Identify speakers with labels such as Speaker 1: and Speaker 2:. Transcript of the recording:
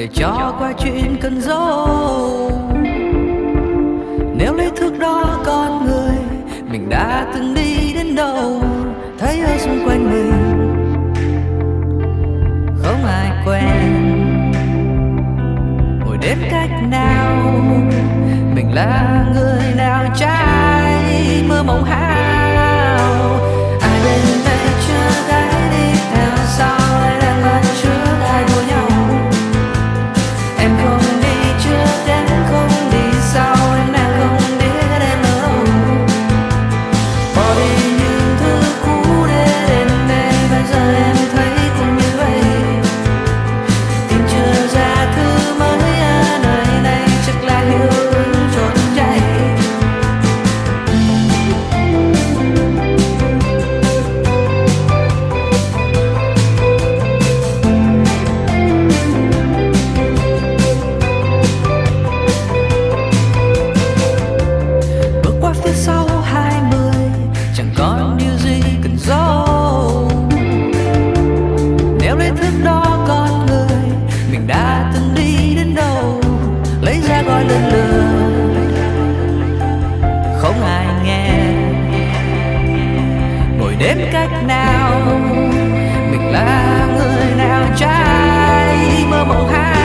Speaker 1: để cho qua chuyện cần dấu nếu lấy thước đó con người, mình đã từng đi đến đâu, thấy ở xung quanh mình không ai quen ngồi đến cách nào, mình là người nào trái mơ mộng hai. đến cách nào? Mình là người nào trái mơ mộng hai?